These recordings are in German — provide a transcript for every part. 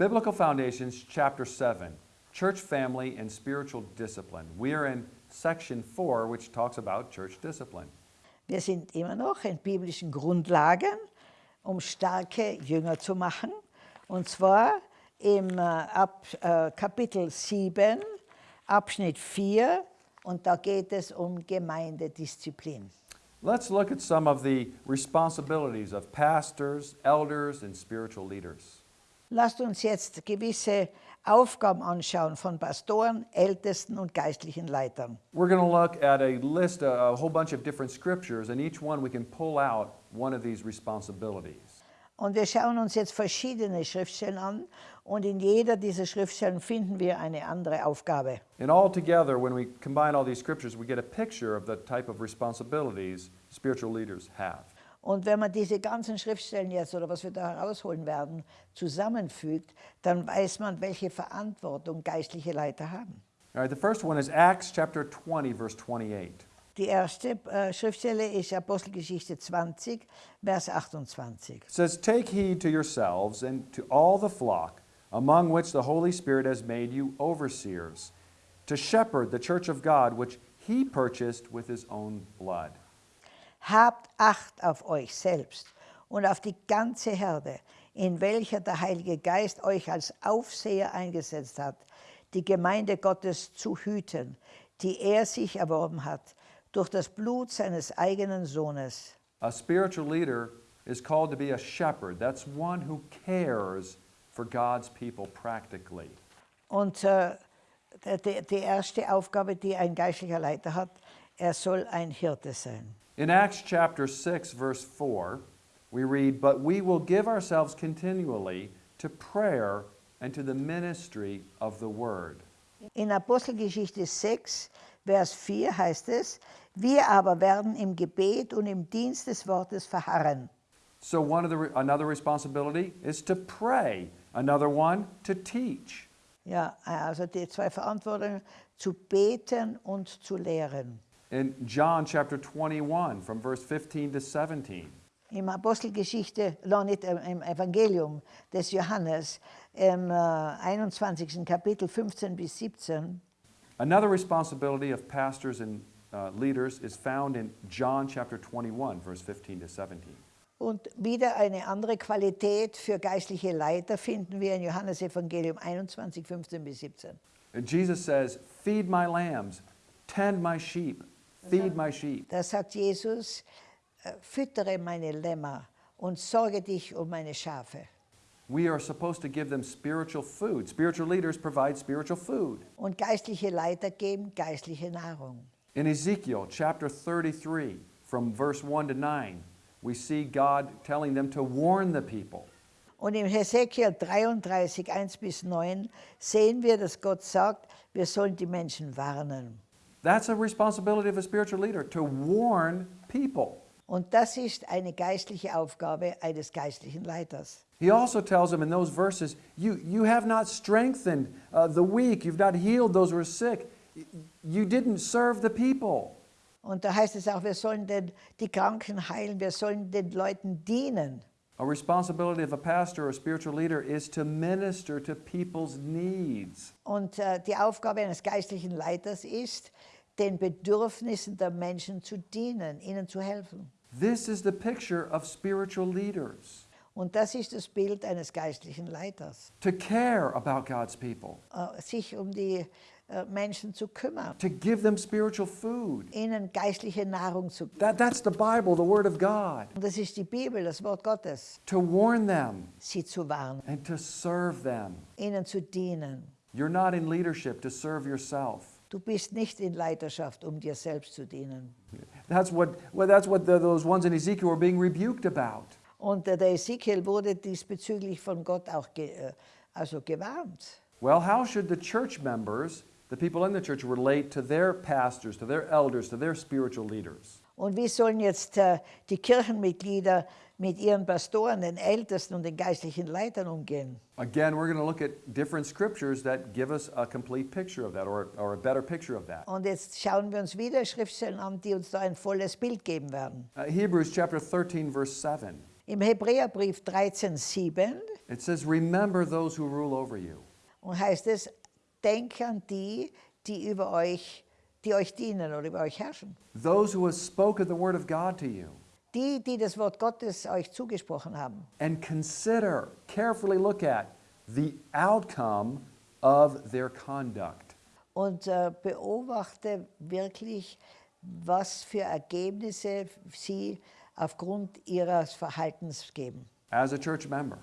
Biblical Foundations, Chapter 7 Church Family and Spiritual Discipline. We are in section 4, which talks about church discipline. Wir sind immer noch in biblischen Grundlagen, um starke Jünger zu machen. Und zwar im äh, Ab, äh, Kapitel 7, Abschnitt 4. Und da geht es um Gemeindedisziplin. Let's look at some of the responsibilities of pastors, elders, and spiritual leaders. Lasst uns jetzt gewisse Aufgaben anschauen von Pastoren, Ältesten und geistlichen Leitern. We're going to look at a list, a, a whole bunch of different scriptures, and each one we can pull out one of these responsibilities. Und wir schauen uns jetzt verschiedene Schriftstellen an und in jeder dieser Schriftstellen finden wir eine andere Aufgabe. And all together, when we combine all these scriptures, we get a picture of the type of responsibilities spiritual leaders have. Und wenn man diese ganzen Schriftstellen jetzt oder was wir da herausholen werden, zusammenfügt, dann weiß man, welche Verantwortung geistliche Leiter haben. All right, the first one is Acts chapter 20, verse 28. Die erste äh, Schriftstelle ist Apostelgeschichte 20, Vers 28. It says, Take heed to yourselves and to all the flock, among which the Holy Spirit has made you overseers, to shepherd the church of God, which he purchased with his own blood. Habt Acht auf euch selbst und auf die ganze Herde, in welcher der Heilige Geist euch als Aufseher eingesetzt hat, die Gemeinde Gottes zu hüten, die er sich erworben hat, durch das Blut seines eigenen Sohnes. A spiritual leader is called to be a shepherd. That's one who cares for God's people practically. Und äh, die, die erste Aufgabe, die ein geistlicher Leiter hat, er soll ein Hirte sein. In Acts chapter 6, verse 4, we read, But we will give ourselves continually to prayer and to the ministry of the word. In Apostelgeschichte 6, Vers 4 heißt es, wir aber werden im Gebet und im Dienst des Wortes verharren. So one of the another responsibility is to pray. Another one to teach. Ja, also die zwei Verantwortungen, zu beten und zu lehren. In John chapter 21 from verse 15 to 17. Im Apostelgeschichte, nicht im Evangelium des Johannes, im äh, 21. Kapitel 15 bis 17, Another responsibility of pastors and uh, leaders is found in John chapter 21 verse 15 to 17. Und wieder eine andere Qualität für geistliche Leiter finden wir in Johannes Evangelium 21, 15 bis 17. And Jesus says, "Feed my lambs, tend my sheep, feed my sheep." Da sagt Jesus, äh, füttere meine Lämmer und sorge dich um meine Schafe. We are supposed to give them spiritual food. Spiritual leaders provide spiritual food. Und geistliche Leiter geben geistliche Nahrung. In Ezekiel chapter 33, from verse 1 to 9, we see God telling them to warn the people. Und im Hesekiel 33, 1 bis 9 sehen wir, dass Gott sagt, wir sollen die Menschen warnen. That's a responsibility of a spiritual leader to warn people. Und das ist eine geistliche Aufgabe eines geistlichen Leiters. He also tells them in those verses, you, you have not strengthened uh, the weak, you've not healed those who are sick, you didn't serve the people. Und da heißt es auch, wir sollen den, die Kranken heilen, wir sollen den Leuten dienen. A responsibility of a pastor or spiritual leader is to minister to people's needs. Und äh, die Aufgabe eines geistlichen Leiters ist, den Bedürfnissen der Menschen zu dienen, ihnen zu helfen. This is the picture of spiritual leaders Und das ist das Bild eines geistlichen Leiters, to care about God's people, äh, sich um die Menschen zu kümmern, to give them spiritual food. ihnen geistliche Nahrung zu geben. That, that's the Bible, the Word of God. Das ist die Bibel, das Wort Gottes, To warn them sie zu warnen, and to serve them. ihnen zu dienen. You're not in leadership to serve yourself. Du bist nicht in Leiterschaft, um dir selbst zu dienen. That's what, well, that's what the, those ones in Ezekiel were being rebuked about. Und äh, der Ezekiel wurde diesbezüglich von Gott auch ge, äh, also gewarnt. Well, how should the church members, the people in the church, relate to their pastors, to their elders, to their spiritual leaders? Und wie sollen jetzt äh, die Kirchenmitglieder mit ihren Pastoren, den Ältesten und den geistlichen Leitern umgehen? Again, we're going to look at different scriptures that give us a complete picture of that or, or a better picture of that. Und jetzt schauen wir uns wieder Schriftstellen an, die uns da ein volles Bild geben werden. Uh, Hebrews chapter 13, verse 7. Im Hebräerbrief 13,7 it says, Remember those who rule over you. und heißt es, denkt an die, die über euch, die euch dienen oder über euch herrschen. Those who have spoken the word of God to you. Die, die das Wort Gottes euch zugesprochen haben. And consider, carefully look at the outcome of their conduct. Und äh, beobachte wirklich, was für Ergebnisse sie aufgrund ihres Verhaltens geben. As a church member,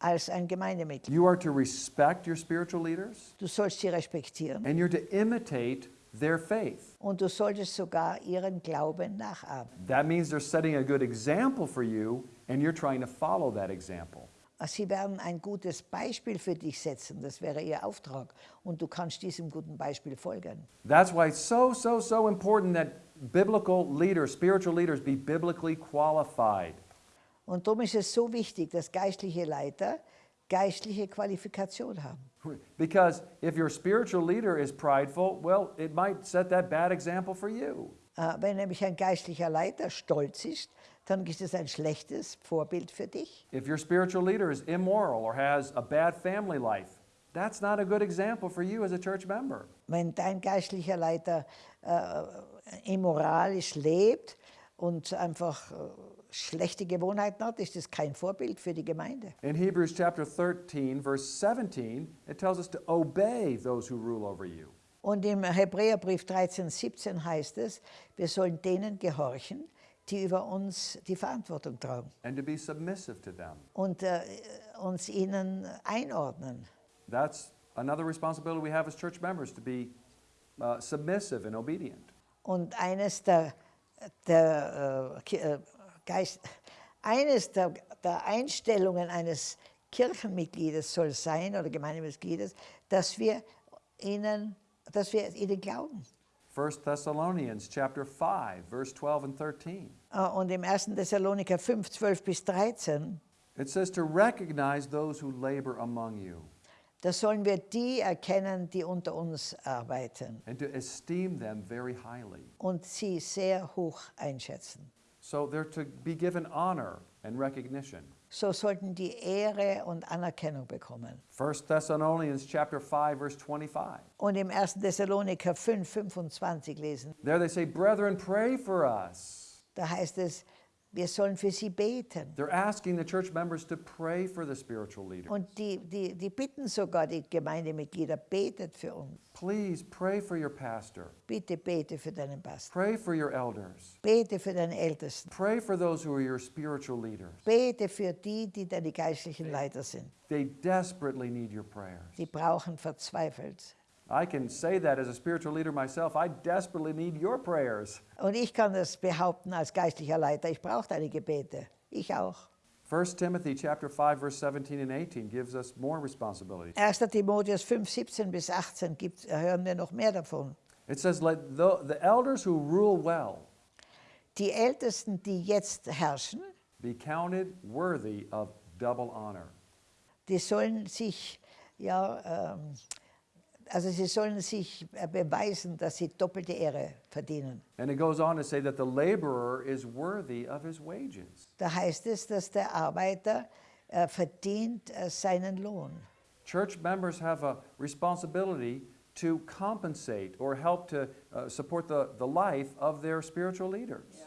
Als ein Gemeindemitglied. you are to respect your spiritual leaders Du sollst sie respektieren and you're to imitate their faith. und du solltest sogar ihren Glauben nachahmen. That means they're setting a good example for you and you're trying to follow that example. Sie werden ein gutes Beispiel für dich setzen, das wäre ihr Auftrag. Und du kannst diesem guten Beispiel folgen. That's why it's so, so, so important that biblical leaders, spiritual leaders, be biblically qualified. Und darum ist es so wichtig, dass geistliche Leiter geistliche Qualifikation haben. Because if your spiritual leader is prideful, well, it might set that bad example for you. Äh, Wenn nämlich ein geistlicher Leiter stolz ist, dann ist es ein schlechtes Vorbild für dich. If your spiritual leader is immoral or has a bad family life, that's not a good example for you as a church member. Wenn dein geistlicher Leiter äh, immoralisch lebt und einfach äh, schlechte Gewohnheiten hat, ist das kein Vorbild für die Gemeinde. In Hebrews chapter 13, verse 17, it tells us to obey those who rule over you. Und im Hebräerbrief 13, 17 heißt es, wir sollen denen gehorchen, die über uns die Verantwortung tragen und äh, uns ihnen einordnen. That's another responsibility we have as church members to be uh, submissive and obedient. Und eines der, der, äh, äh, Geist, eines der, der Einstellungen eines Kirchenmitgliedes soll sein oder Gemeindemitgliedes, dass wir ihnen, dass wir ihnen glauben. 1 Thessalonians chapter 5, verse 12 and 13. Äh, Und im 1. Thessaloniker 5, 12 bis 13, It says to recognize those who labor among you da sollen wir die erkennen, die unter uns arbeiten and to esteem them very highly. und sie sehr hoch einschätzen. So they're to be given honor and recognition. So sollten die Ehre und Anerkennung bekommen. 1 Thessalonians chapter 5 verse 25. Und im 1. Thessaloniker 5, 25 lesen, There they say, "Brethren, pray for us." da heißt es, wir sollen für sie beten. They're asking the church members to pray for the spiritual leaders. Und die, die, die bitten sogar die Gemeindemitglieder, betet für uns. Please pray for your pastor. Bitte bete für deinen Pastor. Pray for your elders. Bete für deine Ältesten. Pray for those who are your spiritual leaders. Bete für die, die deine geistlichen Leiter sind. They desperately need your prayers. Die brauchen verzweifelt. I can say that as a spiritual leader myself. I desperately need your prayers. Und ich kann das behaupten als geistlicher Leiter. Ich brauche deine Gebete. Ich auch. 1 Timothy chapter 5 verse 17 and 18 gives us more responsibility. 1. Timotheus 5, 17 bis 18 gibt, äh, hören wir noch mehr davon. It says let the, the elders who rule well Die Ältesten, die jetzt herrschen, be counted worthy of double honor. die sollen sich, ja, ähm, also sie sollen sich äh, beweisen, dass sie doppelte Ehre verdienen. And it goes on to say that the laborer is worthy of his wages. Da heißt es, dass der Arbeiter äh, verdient äh, seinen Lohn. Church members have a responsibility to compensate or help to uh, support the, the life of their spiritual leaders.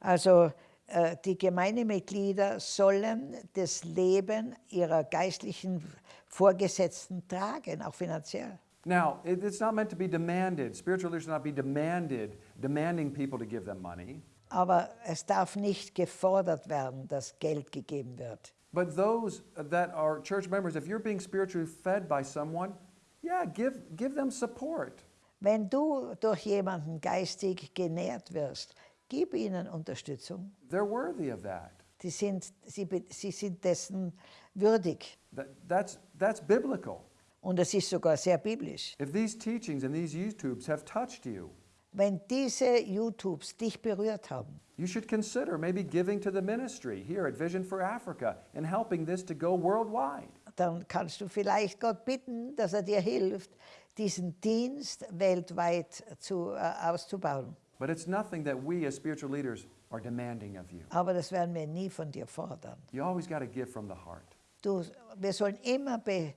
Also äh, die Gemeindemitglieder sollen das Leben ihrer geistlichen Vorgesetzten tragen, auch finanziell. Now, it, it's not meant to be demanded. Spiritual leaders should not be demanded, demanding people to give them money. Aber es darf nicht gefordert werden, dass Geld gegeben wird. But those that are church members, if you're being spiritually fed by someone, yeah, give, give them support. Wenn du durch jemanden geistig genährt wirst, gib ihnen Unterstützung. They're worthy of that. Die sind, sie, sie sind dessen würdig. that that's, that's biblical. Und es ist sogar sehr biblisch. If these teachings and these YouTubes have touched you, Wenn diese YouTubes dich berührt haben, you should consider maybe giving to the ministry here at Vision for Africa and helping this to go worldwide. dann kannst du vielleicht Gott bitten, dass er dir hilft, diesen Dienst weltweit zu, äh, auszubauen. But it's nothing that we as spiritual leaders are demanding of you. aber das werden wir nie von dir fordern. You always got to give from the heart. Du, wir sollen immer be,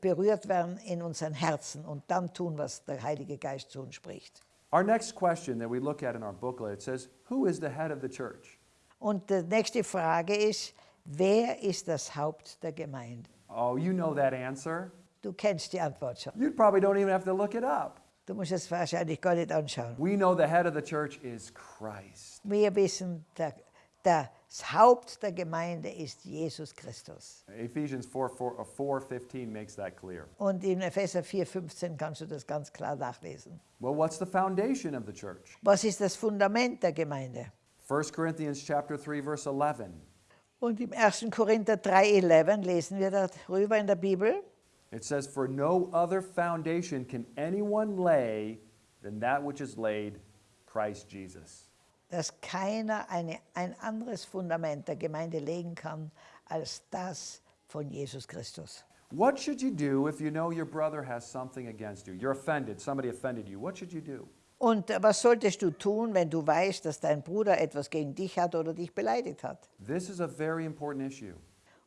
berührt werden in unseren Herzen und dann tun, was der Heilige Geist zu uns spricht. Our next question that we look at in our booklet it says, Who is the head of the church? Und die nächste Frage ist, wer ist das Haupt der Gemeinde? Oh, you know that answer. Du kennst die Antwort schon. You probably don't even have to look it up. Du musst es wahrscheinlich gar nicht anschauen. We know the head of the church is Christ. Wir wissen, der, das Haupt der Gemeinde ist Jesus Christus. Ephesians 4, 4, uh, 4 15 makes that clear. Und in Epheser 4,15 kannst du das ganz klar nachlesen. Well, what's the foundation of the church? Was ist das Fundament der Gemeinde? 1 Corinthians chapter 3 verse 11. Und im 1. Korinther 3,11 lesen wir darüber in der Bibel. It says, For no other foundation can anyone lay than that which is laid, Christ Jesus. Dass keiner eine, ein anderes Fundament der Gemeinde legen kann als das von Jesus Christus. What should you do if you know your brother has something against you? You're offended, somebody offended you. What should you do? Und äh, was solltest du tun, wenn du weißt, dass dein Bruder etwas gegen dich hat oder dich beleidigt hat? This is a very important issue.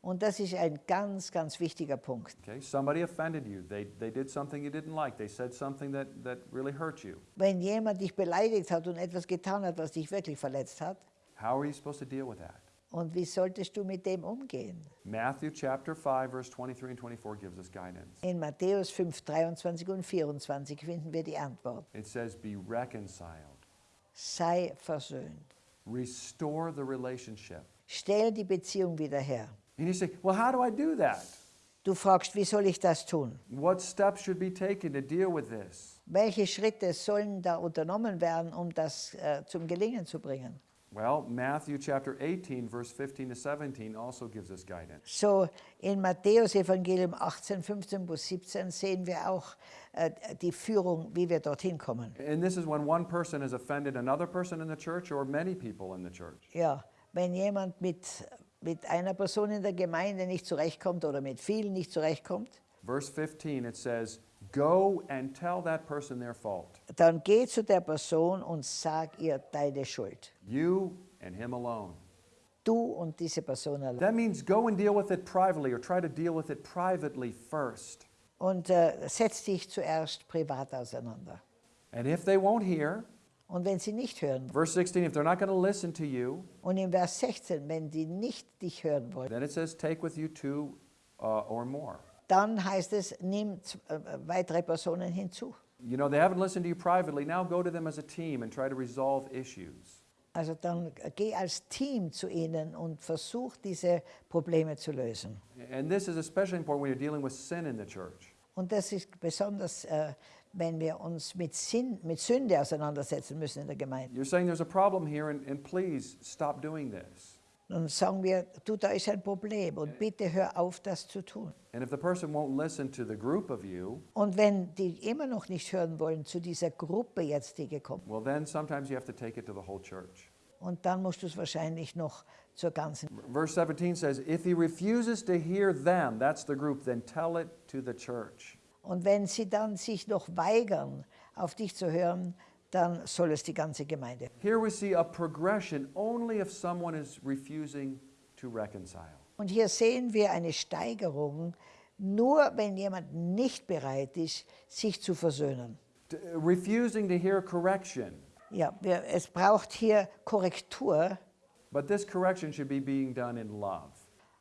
Und das ist ein ganz, ganz wichtiger Punkt. Okay, somebody offended you. They, they did something you didn't like. They said something that, that really hurt you. Wenn jemand dich beleidigt hat und etwas getan hat, was dich wirklich verletzt hat, How are you supposed to deal with that? und wie solltest du mit dem umgehen? Matthew chapter 5, verse 23 and 24 gives us guidance. In Matthäus 5, 23 und 24 finden wir die Antwort. It says, Be reconciled, Sei versöhnt. restore the relationship. Stell die Beziehung wieder her. And you say, Well, how do I do that? Du fragst, wie soll ich das tun? What steps should be taken to deal with this? Welche Schritte sollen da unternommen werden, um das äh, zum Gelingen zu bringen? Well, Matthew chapter 18, verse 15 to 17 also gives us guidance. So in Matthäus Evangelium 18, 15 bis 17 sehen wir auch äh, die Führung, wie wir dorthin kommen. And this is when one person has offended another person in the church or many people in the church. Ja, wenn jemand mit, mit einer Person in der Gemeinde nicht zurechtkommt oder mit vielen nicht zurechtkommt, Verse 15, it says, Go and tell that person their fault, dann geh zu der Person und sag ihr deine Schuld. you and him alone. Du und diese Person allein. That means go and deal with it privately or try to deal with it privately first. Und äh, setz dich zuerst privat auseinander. And if they won't hear, Und wenn sie nicht hören, verse 16, if they're not going to listen to you, und in Vers 16, wenn die nicht dich hören wollen, then it says, Take with you two uh, or more. dann heißt es, nimm äh, weitere Personen hinzu. You know, they haven't listened to you privately. Now go to them as a team and try to resolve issues. Also dann äh, geh als Team zu ihnen und versuch diese Probleme zu lösen. And this is especially important when you're dealing with sin in the church. Und das ist besonders, äh, wenn wir uns mit, Sinn, mit Sünde auseinandersetzen müssen in der Gemeinde. You're saying there's a problem here, and, and please stop doing this. Dann sagen wir, du, da ist ein Problem und bitte hör auf, das zu tun. And if the person won't listen to the group of you, Und wenn die immer noch nicht hören wollen zu dieser Gruppe jetzt, die gekommen well, then sometimes you have to take it to the whole church. und dann musst du es wahrscheinlich noch zur ganzen. Verse 17 says, If he refuses to hear them, that's the group, then tell it to the church. Und wenn sie dann sich noch weigern, auf dich zu hören, dann soll es die ganze Gemeinde. Here we see a progression only if someone is refusing to reconcile. Und hier sehen wir eine Steigerung, nur wenn jemand nicht bereit ist, sich zu versöhnen. T- refusing to hear correction. Ja, wir, es braucht hier Korrektur But this correction should be being done in love.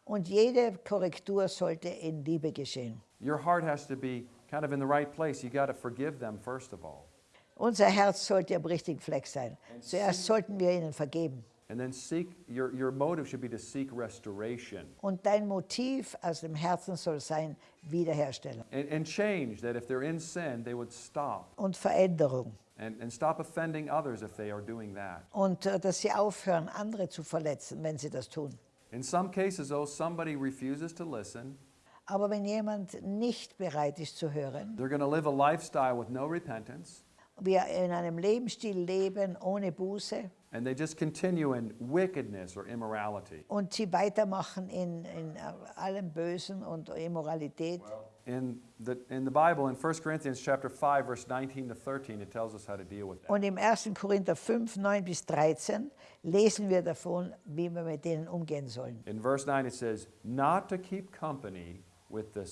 und jede Korrektur sollte in Liebe geschehen. Your heart has to be kind of in the right place. You got to forgive them first of all. Unser Herz sollte am richtigen Fleck sein. Zuerst sollten wir ihnen vergeben. And then seek your, your motive should be to seek restoration Und dein Motiv aus dem Herzen soll sein Wiederherstellung and, and change that if they're in sin, they would stop und Veränderung. and, and stop offending others if they are doing that. Und äh, dass sie aufhören, andere zu verletzen, wenn sie das tun. In some cases, though, somebody refuses to listen. Aber wenn jemand nicht bereit ist zu hören, They're going to live a lifestyle with no repentance, wir in einem Lebensstil leben ohne Buße and they just continue in wickedness or immorality. und sie weitermachen in, in allem Bösen und Immoralität, in the, in the Bible, in 1 Corinthians chapter 5, verse 19 to 13, it tells us how to deal with that. Und im 1. Korinther 5, 9 bis 13 lesen wir davon, wie wir mit denen umgehen sollen. In verse 9, it says, Not to keep company with the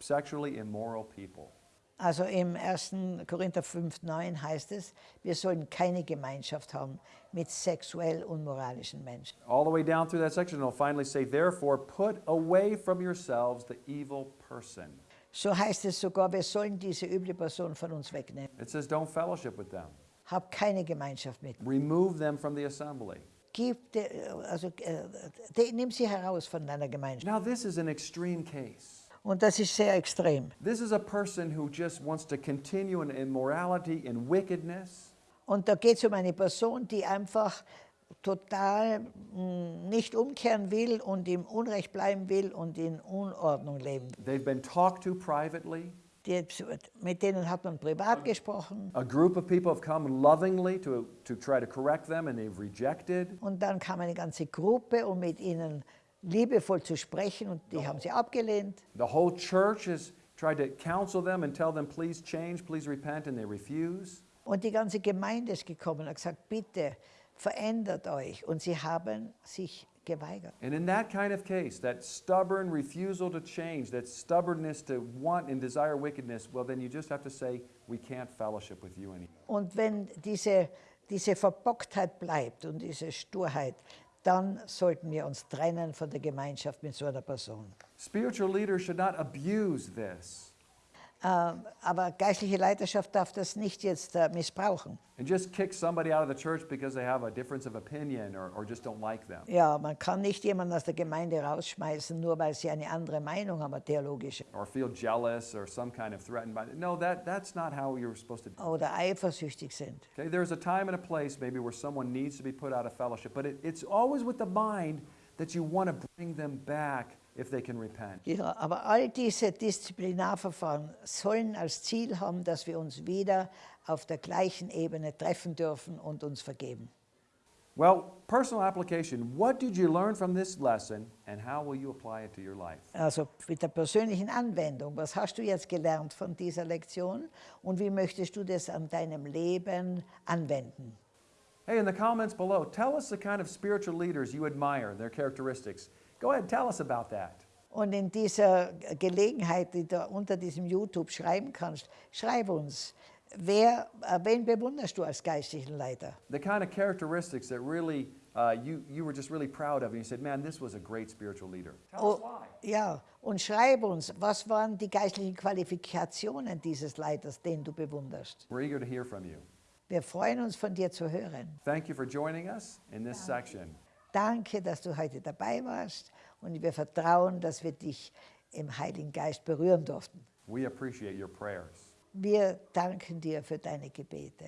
sexually immoral people. Also im 1. Korinther 5, 9 heißt es, wir sollen keine Gemeinschaft haben mit sexuell unmoralischen Menschen. All the way down through that section, it'll finally say, Therefore, put away from yourselves the evil person. So heißt es sogar, wir sollen diese üble Person von uns wegnehmen. It says, Don't fellowship with them, Hab keine Gemeinschaft mit. remove them from the assembly. Gib, de, also, äh, de, nimm sie heraus von deiner Gemeinschaft. Now, this is an extreme case. Und das ist sehr extrem. This is a person who just wants to continue in immorality, in wickedness. Und da geht es um eine Person, die einfach total mh, nicht umkehren will und im Unrecht bleiben will und in Unordnung leben. They've been talked to privately. Die, mit denen hat man privat gesprochen. A group of people have come lovingly to, to try to correct them, and they've rejected. Und dann kam eine ganze Gruppe, um mit ihnen liebevoll zu sprechen und die haben sie abgelehnt. The whole church has tried to counsel them and tell them, please change, please repent, and they refuse. Und die ganze Gemeinde ist gekommen und hat gesagt, bitte verändert euch. Und sie haben sich geweigert. And in that kind of case, that stubborn refusal to change, that stubbornness to want and desire wickedness, well, then you just have to say, we can't fellowship with you anymore. Und wenn diese, diese Verbocktheit bleibt und diese Sturheit, dann sollten wir uns trennen von der Gemeinschaft mit so einer Person. Spiritual leaders should not abuse this aber geistliche Leiterschaft darf das nicht jetzt äh, missbrauchen. just kick somebody out of the church because they have a difference of opinion or, or just don't like them. Ja, man kann nicht jemanden aus der Gemeinde rausschmeißen, nur weil sie eine andere Meinung haben, theologische. or feel jealous or some kind of threatened by no that that's not how you're supposed to Oder eifersüchtig sind. okay there's a time and a place maybe where someone needs to be put out of fellowship but it, it's always with the mind that you want to bring them back if they can repent Ja, aber all diese Disziplinarverfahren sollen als Ziel haben, dass wir uns wieder auf der gleichen Ebene treffen dürfen und uns vergeben. well personal application what did you learn from this lesson and how will you apply it to your life Also mit der persönlichen Anwendung. Was hast du jetzt gelernt von dieser Lektion und wie möchtest du das an deinem Leben anwenden? hey in the comments below tell us the kind of spiritual leaders you admire their characteristics go ahead tell us about that Und in dieser Gelegenheit, die du unter diesem YouTube schreiben kannst, schreib uns, wer, äh, wen bewunderst du als geistlichen Leiter? the kind of characteristics that really uh, you, you were just really proud of and you said man this was a great spiritual leader tell us Oh, why ja, und schreib uns, was waren die geistlichen Qualifikationen dieses Leiters, den du bewunderst? we're eager to hear from you Wir freuen uns, von dir zu hören. Thank you for joining us in this section. Danke, dass du heute dabei warst und wir vertrauen, dass wir dich im Heiligen Geist berühren durften. We appreciate your prayers. Wir danken dir für deine Gebete.